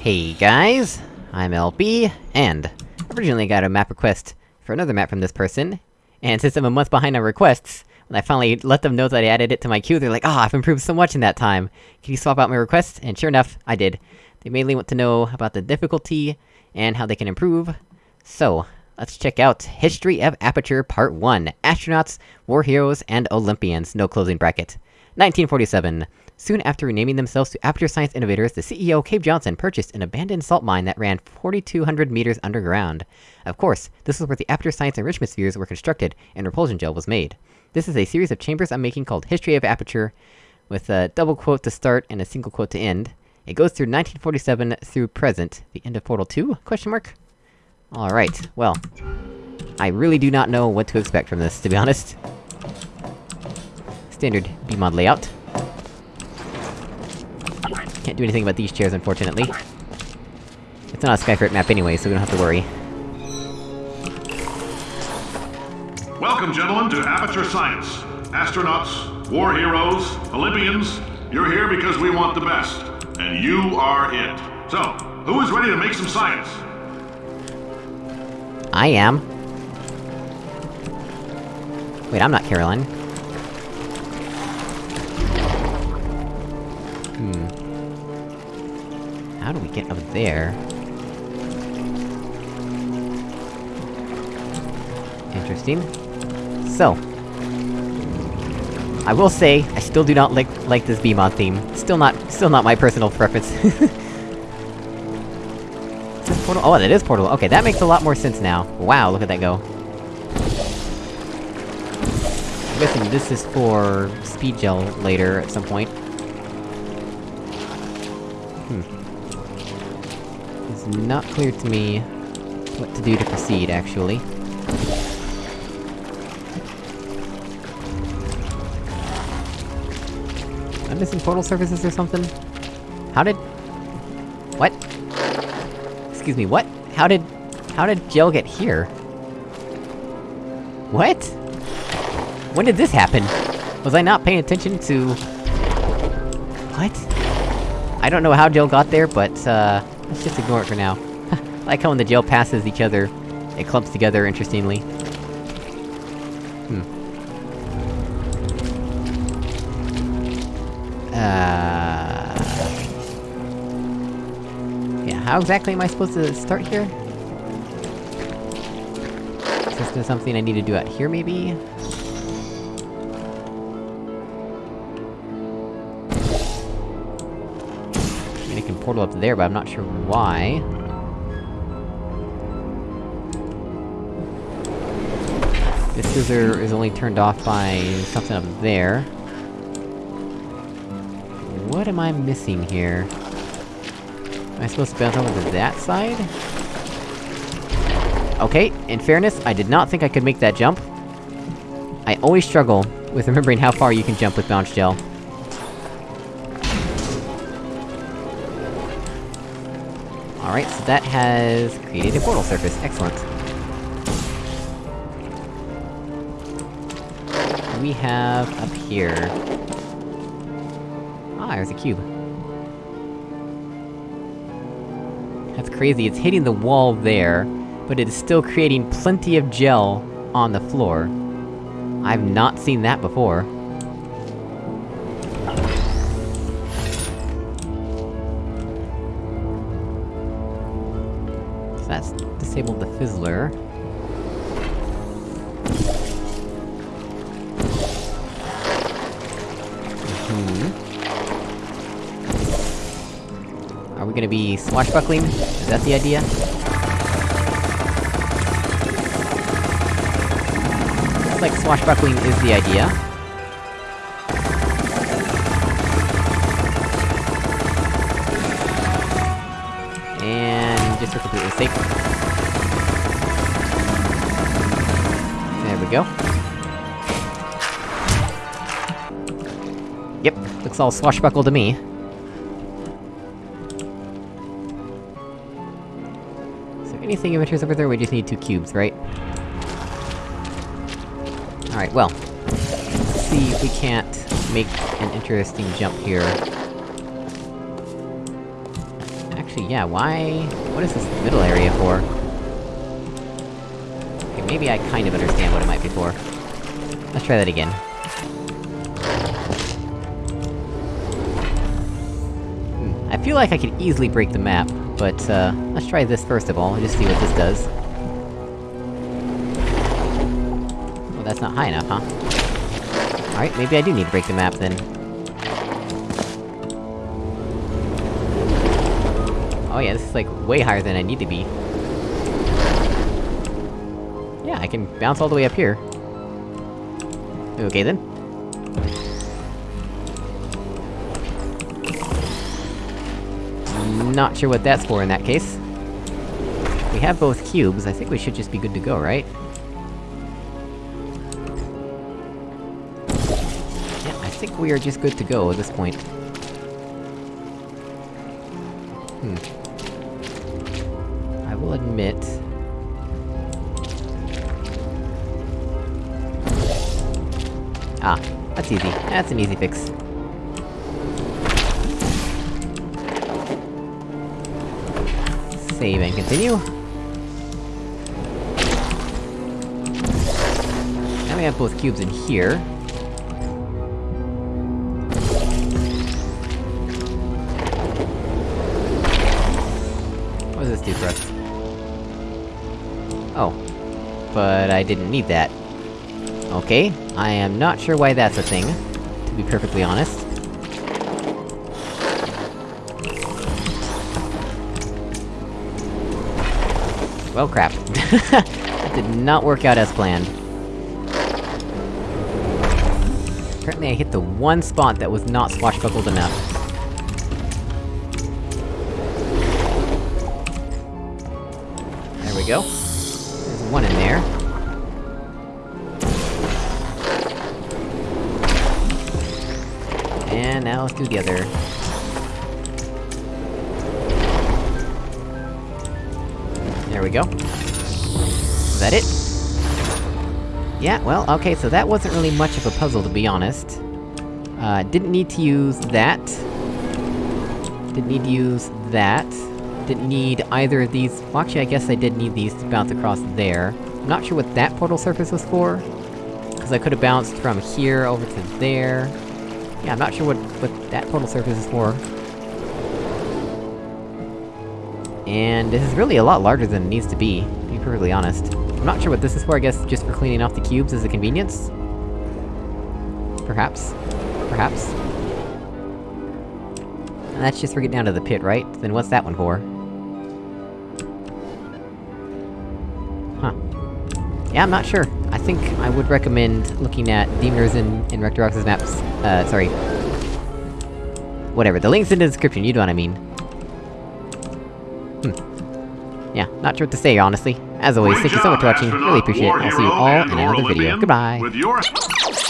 Hey guys, I'm LB, and originally got a map request for another map from this person, and since I'm a month behind on requests, when I finally let them know that I added it to my queue, they're like, ah, oh, I've improved so much in that time! Can you swap out my request? And sure enough, I did. They mainly want to know about the difficulty, and how they can improve. So, let's check out History of Aperture Part 1, Astronauts, War Heroes, and Olympians, no closing bracket. 1947. Soon after renaming themselves to Aperture Science Innovators, the CEO, Cave Johnson, purchased an abandoned salt mine that ran 4,200 meters underground. Of course, this is where the Aperture Science enrichment spheres were constructed, and repulsion gel was made. This is a series of chambers I'm making called History of Aperture, with a double quote to start and a single quote to end. It goes through 1947 through present, the end of Portal 2? Question mark? Alright, well... I really do not know what to expect from this, to be honest. Standard BEEmod layout. Can't do anything about these chairs, unfortunately. It's not a Skyfrit map anyway, so we don't have to worry. Welcome, gentlemen, to Aperture Science. Astronauts, war heroes, Olympians, you're here because we want the best. And you are it. So, who is ready to make some science? I am. Wait, I'm not Caroline. How do we get up there? Interesting. So. I will say, I still do not like- like this BEEmod theme. Still not- still not my personal preference. This portal- oh, that is Portal- okay, that makes a lot more sense now. Wow, look at that go. I'm guessing this is for speed gel later, at some point. Not clear to me what to do to proceed, actually. Am I missing portal surfaces or something? How did... What? Excuse me, what? How did... How did Gel get here? What? When did this happen? Was I not paying attention to... What? I don't know how Jill got there, but, uh... Let's just ignore it for now. Like how when the gel passes each other, it clumps together interestingly. Hmm. Uh... Yeah, how exactly am I supposed to start here? Is this something I need to do out here, maybe? Portal up there, but I'm not sure why. This scissor is only turned off by something up there. What am I missing here? Am I supposed to bounce over to that side? Okay, in fairness, I did not think I could make that jump. I always struggle with remembering how far you can jump with bounce gel. Alright, so that has created a portal surface, excellent. We have up here... Ah, there's a cube. That's crazy, it's hitting the wall there, but it is still creating plenty of gel on the floor. I've not seen that before. That's disabled the fizzler. Hmm. Are we gonna be swashbuckling? Is that the idea? Looks like swashbuckling is the idea. For completely safe. There we go. Yep, looks all swashbuckle to me. Is there anything interest over there? We just need two cubes, right? Alright, well. Let's see if we can't make an interesting jump here. Actually, yeah, why... What is this middle area for? Okay, maybe I kind of understand what it might be for. Let's try that again. Hmm, I feel like I could easily break the map, but, uh, let's try this first of all, and just see what this does. Oh, that's not high enough, huh? Alright, maybe I do need to break the map then. Oh yeah, this is like way higher than I need to be. Yeah, I can bounce all the way up here. Okay then. Not sure what that's for in that case. We have both cubes, I think we should just be good to go, right? Yeah, I think we are just good to go at this point. Hmm. Will admit... Ah, that's easy. That's an easy fix. Save and continue. Now we have both cubes in here. What does this do for us? Oh. But I didn't need that. Okay, I am not sure why that's a thing, to be perfectly honest. Well crap. that did not work out as planned. Apparently I hit the one spot that was not swashbuckled enough. There we go. Other. There we go. Is that it? Yeah, well, okay, so that wasn't really much of a puzzle, to be honest. Uh, didn't need to use that. Didn't need to use that. Didn't need either of these- well, actually, I guess I did need these to bounce across there. I'm not sure what that portal surface was for. Cause I could've bounced from here over to there. Yeah, I'm not sure what, what that portal surface is for. And this is really a lot larger than it needs to be, to be perfectly honest. I'm not sure what this is for, I guess just for cleaning off the cubes as a convenience? Perhaps. Perhaps. And that's just for getting down to the pit, right? Then what's that one for? Huh. Yeah, I'm not sure. I think I would recommend looking at Demoners in, in Rectorox's maps- uh, sorry. Whatever, the link's in the description, you know what I mean. Hmm. Yeah, not sure what to say, honestly. As always, Great thank you so much for watching, really appreciate it, I'll see you all in another video. Goodbye!